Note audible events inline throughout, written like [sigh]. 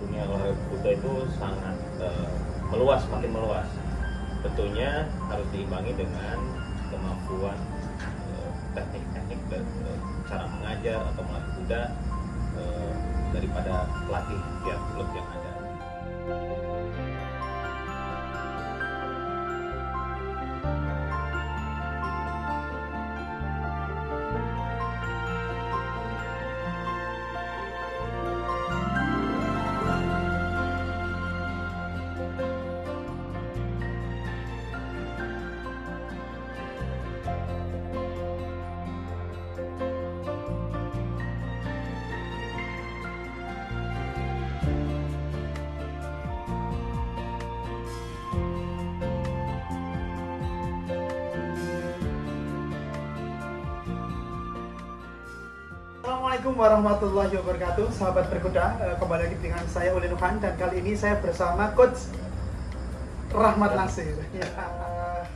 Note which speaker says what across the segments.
Speaker 1: dunia olahraga kuda itu sangat uh, meluas, makin meluas. Tentunya harus diimbangi dengan kemampuan uh, teknik-teknik dan uh, cara mengajar atau melatih kuda uh, daripada pelatih tiap klub yang ada.
Speaker 2: Assalamualaikum warahmatullahi wabarakatuh. Sahabat berkuda, eh, kembali lagi dengan saya Uli Nuhan Dan kali ini saya bersama Coach Rahmat Nasir. Ya,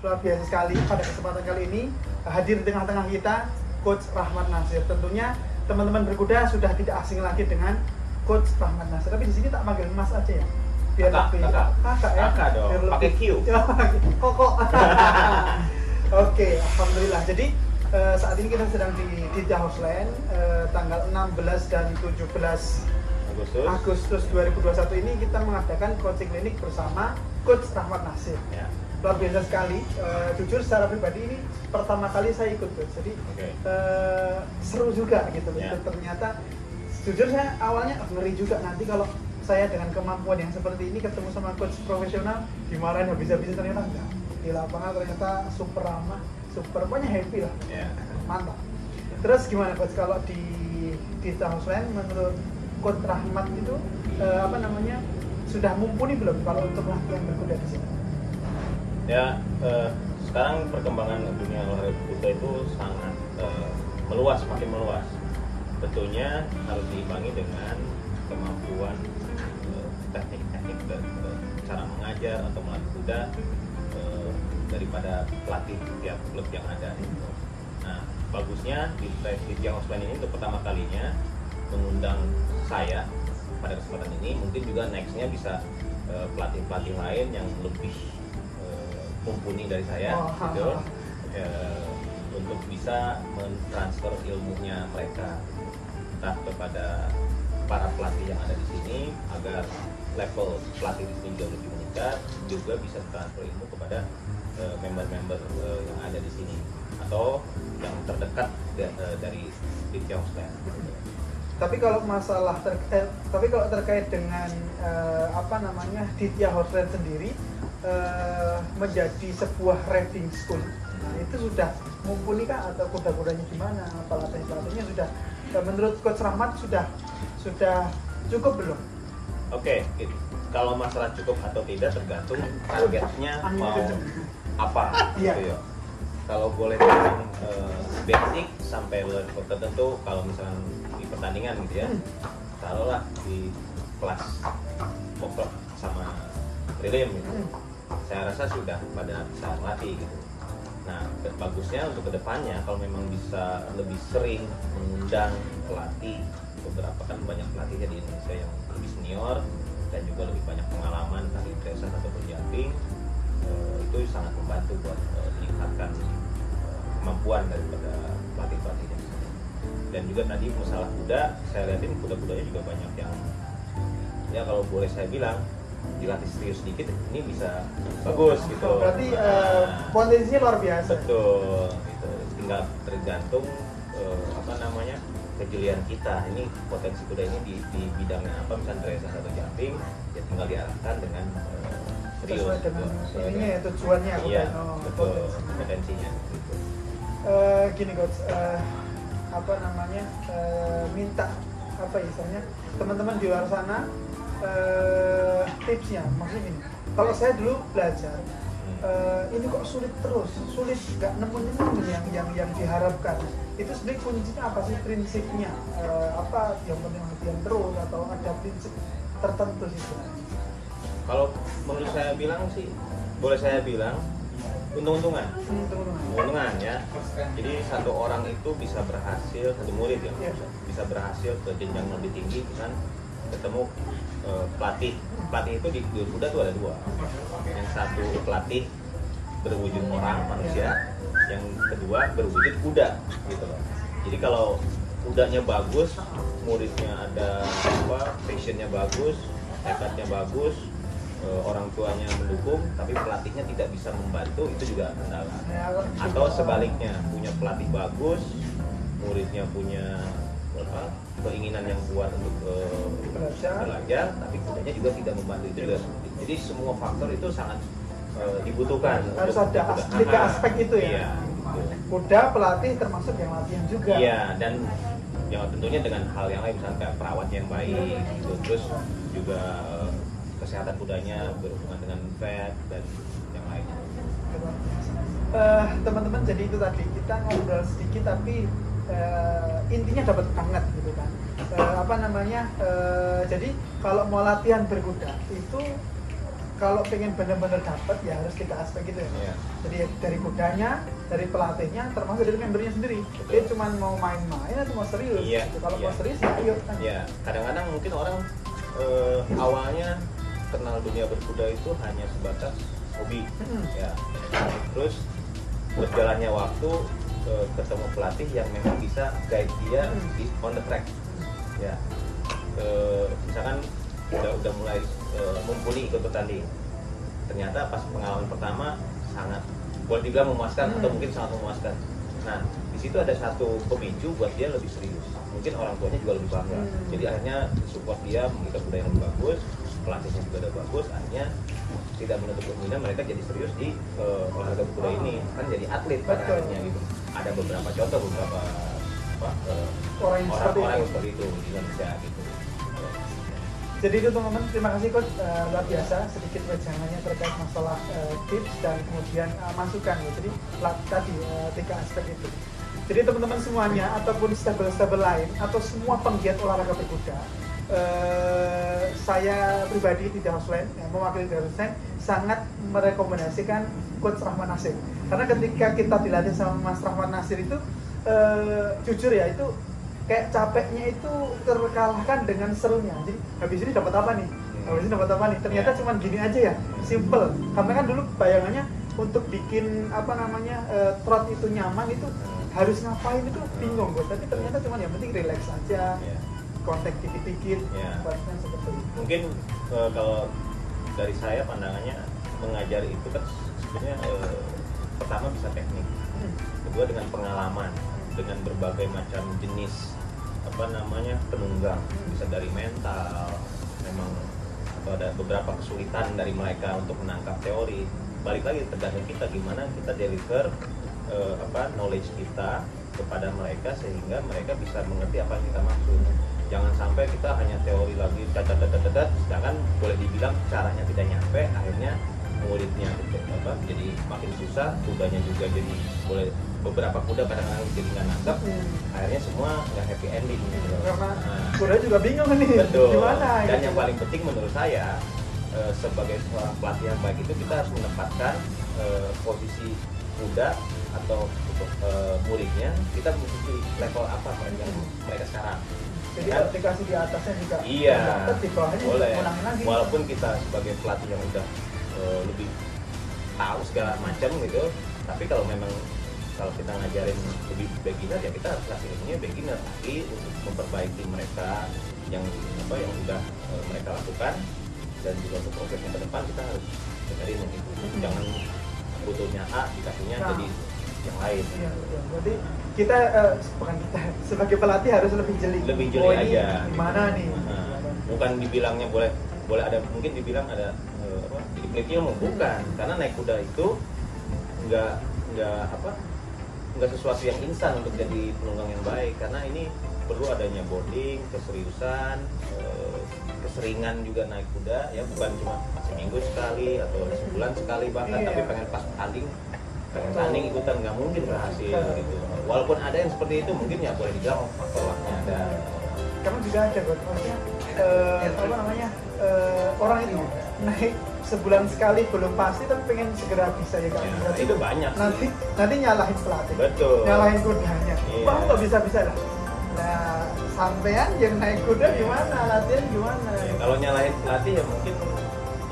Speaker 2: Luar biasa sekali. Pada kesempatan kali ini Hadir di tengah-tengah kita Coach Rahmat Nasir. Tentunya teman-teman berkuda sudah tidak asing lagi dengan Coach Rahmat Nasir. Tapi di sini tak panggil Mas aja ya? Biar
Speaker 1: Kakak,
Speaker 2: lebih
Speaker 1: kakak.
Speaker 2: kakak ya?
Speaker 1: Kakak dong, pakai Q. [laughs]
Speaker 2: Ya, Koko [laughs] Oke, Alhamdulillah. Jadi eh, saat ini kita sedang di di Housland eh, tanggal 16 dan 17
Speaker 1: Agustus.
Speaker 2: Agustus 2021 ini kita mengadakan coaching klinik bersama Coach Rahmat Nasir.
Speaker 1: Ya.
Speaker 2: Luar biasa sekali. Eh, jujur secara pribadi ini pertama kali saya ikut coach. Jadi
Speaker 1: Oke.
Speaker 2: eh, seru juga gitu.
Speaker 1: Ya.
Speaker 2: Ternyata jujur saya awalnya ngeri juga nanti kalau saya dengan kemampuan yang seperti ini ketemu sama coach profesional dimarahin habis-habisan ternyata enggak. Di lapangan ternyata super ramah, super pokoknya happy lah
Speaker 1: Ya.
Speaker 2: mantap. Terus gimana coach kalau di di Housland menurut coach Rahmat itu eh, apa namanya sudah mumpuni belum kalau untuk latihan berkuda di sini?
Speaker 1: Ya, eh, sekarang perkembangan dunia olahraga kuda itu sangat eh, meluas, makin meluas. Tentunya harus diimbangi dengan kemampuan eh, teknik-teknik dan eh, cara mengajar atau melatih kuda daripada pelatih tiap klub yang ada. Nah, bagusnya di Tiang Osman ini untuk pertama kalinya mengundang saya pada kesempatan ini, mungkin juga nextnya bisa eh, pelatih-pelatih lain yang lebih eh, mumpuni dari saya,
Speaker 2: Oh,
Speaker 1: gitu, eh, untuk bisa mentransfer ilmunya mereka entah kepada para pelatih yang ada di sini agar level pelatih di sini lebih meningkat, juga bisa transfer ilmu kepada eh, member-member eh, yang ada di sini atau yang terdekat da- eh, dari Young Slam.
Speaker 2: Tapi kalau masalah terkait, tapi kalau terkait dengan eh, apa namanya Ditya Housland sendiri eh, menjadi sebuah riding school, nah, itu sudah mumpuni kah atau kuda-kudanya gimana? Pelatih pelatihnya sudah menurut Coach Rahmat sudah sudah cukup belum?
Speaker 1: Oke, it- kalau masalah cukup atau tidak tergantung targetnya
Speaker 2: Angin
Speaker 1: mau apa
Speaker 2: Iya.
Speaker 1: gitu ya. Kalau boleh bilang eh, basic sampai level tertentu kalau misalnya di pertandingan gitu ya.
Speaker 2: Hmm.
Speaker 1: Taruhlah di kelas pokok sama prelim gitu.
Speaker 2: Hmm.
Speaker 1: Saya rasa sudah pada bisa melatih gitu. Nah, bagusnya untuk ke depannya kalau memang bisa lebih sering mengundang pelatih beberapa kan banyak pelatihnya di Indonesia yang lebih senior dan juga lebih banyak pengalaman tadi Dresser ataupun jumping eh, itu sangat membantu buat eh, meningkatkan eh, kemampuan daripada pelatih pelatihnya dan juga tadi masalah kuda saya lihatin kuda-kudanya juga banyak yang ya kalau boleh saya bilang dilatih serius sedikit ini bisa bagus gitu
Speaker 2: berarti
Speaker 1: Nah,
Speaker 2: potensinya luar biasa.
Speaker 1: betul gitu tinggal tergantung eh, apa namanya kejelian kita ini potensi kuda ini di, di bidangnya apa misalnya dressage atau jumping ya tinggal diarahkan dengan eh, serius
Speaker 2: Sesuai dengan
Speaker 1: gitu.
Speaker 2: Ininya ya tujuannya aku
Speaker 1: iya.
Speaker 2: Oh,
Speaker 1: betul
Speaker 2: potensi.
Speaker 1: kompetensinya gitu.
Speaker 2: Eh, gini coach eh, apa namanya eh, minta apa ya istilahnya teman-teman di luar sana eh, tipsnya maksudnya gini. Kalau saya dulu belajar eh, ini kok sulit terus sulit nggak nemuin nemu yang yang yang diharapkan. Itu sebenarnya kuncinya apa sih? Prinsipnya Eh, apa yang penting latihan terus atau ada prinsip tertentu sih?
Speaker 1: Kalau menurut saya bilang sih boleh saya bilang untung-untungan.
Speaker 2: Hmm, teman-teman.
Speaker 1: untungan ya. Jadi satu orang itu bisa berhasil satu murid ya
Speaker 2: Iya.
Speaker 1: bisa berhasil ke jenjang lebih tinggi dengan ketemu eh, pelatih. Pelatih itu di, kuda tuh ada dua. Yang satu pelatih berwujud orang manusia yang kedua berwujud kuda gitu loh. Jadi kalau kudanya bagus muridnya ada apa passionnya bagus tekadnya bagus eh, orang tuanya mendukung tapi pelatihnya tidak bisa membantu itu juga kendala. Atau sebaliknya punya pelatih bagus muridnya punya apa keinginan yang kuat untuk eh,
Speaker 2: Belajar.
Speaker 1: tapi kudanya juga tidak membantu itu juga jadi semua faktor itu sangat eh, dibutuhkan
Speaker 2: Harus ada as- tiga aspek itu ya.
Speaker 1: iya, gitu.
Speaker 2: kuda pelatih termasuk yang latihan juga
Speaker 1: Iya, dan ya tentunya dengan hal yang lain misalnya kayak perawat yang baik gitu. terus juga eh, kesehatan kudanya berhubungan dengan vet dan yang lainnya
Speaker 2: teman-teman jadi itu tadi kita ngobrol sedikit tapi intinya dapat banget gitu kan Eh, apa namanya eh, jadi kalau mau latihan berkuda itu kalau pengen benar-benar dapat ya harus tiga aspek gitu ya
Speaker 1: Iya.
Speaker 2: jadi dari kudanya dari pelatihnya termasuk dari membernya sendiri
Speaker 1: Betul.
Speaker 2: dia cuma mau main-main atau mau serius
Speaker 1: Iya,
Speaker 2: Gitu. kalau
Speaker 1: iya.
Speaker 2: mau serius ya ayo kan
Speaker 1: ya kadang-kadang mungkin orang eh, awalnya kenal dunia berkuda itu hanya sebatas hobi
Speaker 2: Mm-mm.
Speaker 1: ya terus berjalannya waktu ketemu pelatih yang memang bisa guide dia di on the track. Ya. Eh, misalkan udah udah mulai eh, mumpuni ikut bertanding ternyata pas pengalaman pertama sangat boleh dibilang memuaskan
Speaker 2: Hmm.
Speaker 1: atau mungkin sangat memuaskan. Nah di situ ada satu pemicu buat dia lebih serius. Mungkin orang tuanya juga lebih bangga.
Speaker 2: Hmm.
Speaker 1: jadi akhirnya support dia mengikat budaya yang lebih bagus pelatihnya juga udah bagus akhirnya tidak menutup kemungkinan mereka jadi serius di eh, olahraga berkuda ini. Kan jadi atlet pada akhirnya gitu. Ada beberapa contoh beberapa apa, eh,
Speaker 2: orang yang seperti
Speaker 1: yang
Speaker 2: itu.
Speaker 1: seperti itu di Indonesia gitu.
Speaker 2: Jadi itu teman-teman, terima kasih coach. Eh, luar biasa sedikit wejangannya terkait masalah eh, tips dan kemudian eh, masukan ya. Jadi tadi eh, tiga aspek itu. Jadi teman-teman semuanya ataupun stable-stable lain atau semua penggiat olahraga berkuda, eh, saya pribadi tidak Hussein, ya, mewakili dari sangat merekomendasikan coach Rahman Nasir. Karena ketika kita dilatih sama Mas Rahman Nasir itu, eh, jujur ya itu kayak capeknya itu terkalahkan dengan serunya. Jadi habis ini dapat apa nih? Habis ini dapat apa nih? Ternyata
Speaker 1: Ya.
Speaker 2: cuman gini aja ya, simple. Karena kan dulu bayangannya untuk bikin apa namanya eh, trot itu nyaman itu harus ngapain itu bingung gue. Tapi ternyata cuman yang penting relax aja,
Speaker 1: Ya.
Speaker 2: Kontak dikit-dikit,
Speaker 1: Ya.
Speaker 2: buatnya seperti itu.
Speaker 1: mungkin eh, kalau dari saya pandangannya mengajar itu kan sebenarnya eh, pertama bisa teknik
Speaker 2: Hmm.
Speaker 1: kedua dengan pengalaman dengan berbagai macam jenis apa namanya penunggang bisa dari mental memang atau ada beberapa kesulitan dari mereka untuk menangkap teori balik lagi tergantung kita gimana kita deliver eh, apa knowledge kita kepada mereka sehingga mereka bisa mengerti apa yang kita maksud jangan sampai kita hanya teori lagi dadat dadat sedangkan boleh dibilang caranya tidak nyampe akhirnya muridnya apa jadi makin susah kudanya juga jadi boleh beberapa kuda kadang-kadang jadi nggak nangkap
Speaker 2: Hmm.
Speaker 1: akhirnya semua nggak happy ending gitu.
Speaker 2: Karena
Speaker 1: Nah,
Speaker 2: kuda juga bingung nih,
Speaker 1: betul
Speaker 2: gimana?
Speaker 1: dan
Speaker 2: gitu.
Speaker 1: yang paling penting menurut saya eh, sebagai seorang pelatih yang baik itu kita harus menempatkan eh, posisi kuda atau untuk eh, muridnya kita posisi level apa yang mereka sekarang
Speaker 2: Jadi
Speaker 1: Kan?
Speaker 2: aplikasi di atasnya juga
Speaker 1: Iya,
Speaker 2: dapat di bawahnya
Speaker 1: boleh.
Speaker 2: menangin lagi.
Speaker 1: Walaupun kita sebagai pelatih yang udah eh, lebih tahu segala macam gitu, tapi kalau memang kalau kita ngajarin lebih beginner ya kita harus kasih ilmunya beginner tapi untuk memperbaiki mereka yang apa yang udah eh, mereka lakukan dan juga untuk progresnya ke depan kita harus dengerin yang itu jangan butuhnya A dikasihnya
Speaker 2: Nah.
Speaker 1: jadi yang lain.
Speaker 2: Iya, betul. Jadi kita bukan kita [laughs] sebagai pelatih harus lebih jeli.
Speaker 1: lebih jeli
Speaker 2: Oh,
Speaker 1: aja.
Speaker 2: Gimana nih?
Speaker 1: Nah, bukan dibilangnya boleh boleh ada mungkin dibilang ada eh, apa jadi ilmu. Bukan. Karena naik kuda itu nggak nggak apa nggak sesuatu yang instan untuk jadi penunggang yang baik. Karena ini perlu adanya bonding keseriusan eh, keseringan juga naik kuda. Ya bukan cuma seminggu sekali atau sebulan sekali bahkan
Speaker 2: Iya.
Speaker 1: tapi pengen pas tanding pengen tanding ikutan nggak mungkin berhasil gitu. Walaupun ada yang seperti itu mungkin ya boleh dibilang faktor lucknya ada.
Speaker 2: Karena juga ada buat maksudnya eh, apa namanya eh, orang itu naik sebulan sekali belum pasti tapi pengen segera bisa ya kan?
Speaker 1: Ya, itu banyak sih.
Speaker 2: nanti nanti nyalahin pelatih.
Speaker 1: Betul.
Speaker 2: nyalahin kudanya
Speaker 1: Iya.
Speaker 2: wah kok bisa bisa lah nah sampean yang naik kuda gimana? Latihan gimana?
Speaker 1: Ya, kalau nyalahin pelatih ya mungkin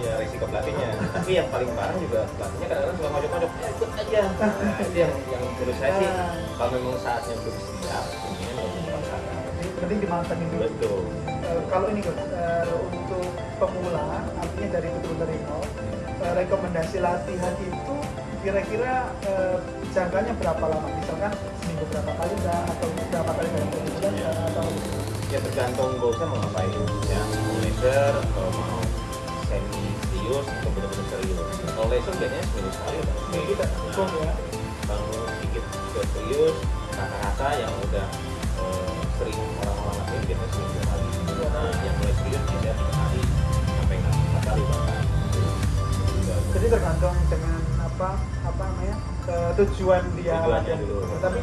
Speaker 1: ya resiko pelatihnya. Tapi yang paling parah juga pelatihnya kadang-kadang suka ngojok-ngojok. "Ya, ikut aja nah, itu yang yang menurut saya sih
Speaker 2: Ah.
Speaker 1: kalau memang saatnya belum siap mungkin
Speaker 2: penting dimantengin dulu.
Speaker 1: Betul.
Speaker 2: Eh, kalau ini eh, untuk pemula artinya dari betul-betul dari nol eh, rekomendasi latihan itu kira-kira eh, jangkanya berapa lama? Misalkan seminggu berapa kali enggak atau berapa kali dalam bulan enggak, atau
Speaker 1: ya tergantung goalsnya mau ngapain. Ya mau laser atau mau serius atau benar-benar serius. Kalau laser biasanya seminggu sekali udah
Speaker 2: Seminggu kita cukup ya.
Speaker 1: kalau sedikit ke serius rata-rata yang udah eh, sering orang-orang lakuin biasanya seminggu dua kali nah yang mulai serius biasanya tiga kali sampai empat kali bahkan
Speaker 2: jadi tergantung dengan apa apa namanya tujuan dia.
Speaker 1: Tujuannya
Speaker 2: latihan
Speaker 1: dulu.
Speaker 2: tapi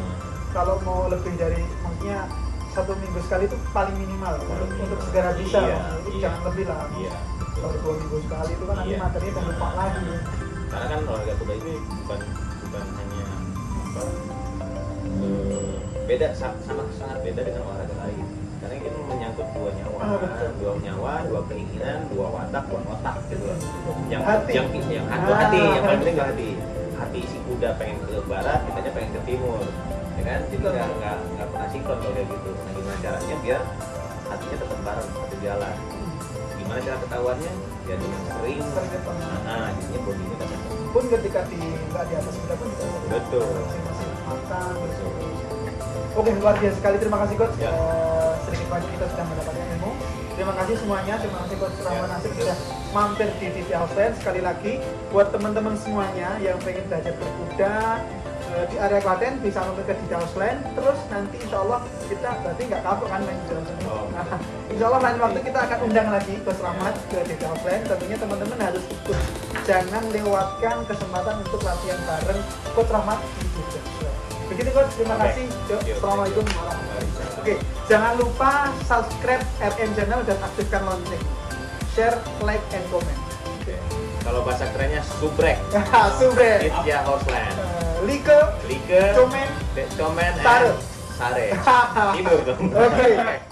Speaker 2: kalau mau lebih dari maksudnya satu minggu sekali itu paling minimal untuk, untuk segera bisa.
Speaker 1: Iya, iya.
Speaker 2: jangan lebih lah.
Speaker 1: Iya
Speaker 2: kalau dua minggu sekali itu kan nanti
Speaker 1: Iya.
Speaker 2: materinya udah lupa lagi
Speaker 1: karena kan olahraga kuda ini bukan bukan hanya apa eh, beda sa- sama sangat beda dengan olahraga lain karena ini kan menyangkut dua nyawa
Speaker 2: Ah, betul.
Speaker 1: dua nyawa dua keinginan dua watak dua otak gitu loh yang
Speaker 2: Hati.
Speaker 1: yang yang hati,
Speaker 2: Ah.
Speaker 1: hati yang paling penting hati hati si kuda pengen ke barat kitanya pengen ke timur ya kan jadi nggak nggak nggak pernah sinkron kalau kayak gitu nah gimana caranya biar hatinya tetap bareng satu jalan gimana cara ketahuannya ya dengan sering nah jadinya bodinya dapat
Speaker 2: pun ketika di nggak di atas kuda pun
Speaker 1: Betul.
Speaker 2: matang oke luar biasa sekali. Terima kasih coach.
Speaker 1: Ya.
Speaker 2: Eh, sedikit banyak kita sudah mendapatkan ilmu. Terima kasih semuanya. Terima kasih coach Rahman
Speaker 1: Ya.
Speaker 2: Nasir. sudah mampir di TV House sekali lagi buat teman-teman semuanya yang pengen belajar berkuda eh, di area Klaten bisa mampir ke Didi House terus nanti insya Allah kita berarti nggak kapok kan main di dalam.
Speaker 1: Oh.
Speaker 2: Nah, insya Allah lain waktu kita akan undang lagi Coach Rahmat ke Didi House tentunya teman-teman harus ikut jangan lewatkan kesempatan untuk latihan bareng Coach Rahmat di begitu Coach terima kasih. Assalamualaikum warahmatullahi wabarakatuh Oke, jangan lupa subscribe RM channel dan aktifkan lonceng. Share, like, and comment.
Speaker 1: Oke. Kalau bahasa kerennya subrek. [laughs]
Speaker 2: Subre.
Speaker 1: It's ya Horseland.
Speaker 2: Eh, Like,
Speaker 1: Like,
Speaker 2: Comen.
Speaker 1: Comen,
Speaker 2: Sare.
Speaker 1: Sare. Timur dong.
Speaker 2: Oke. [laughs]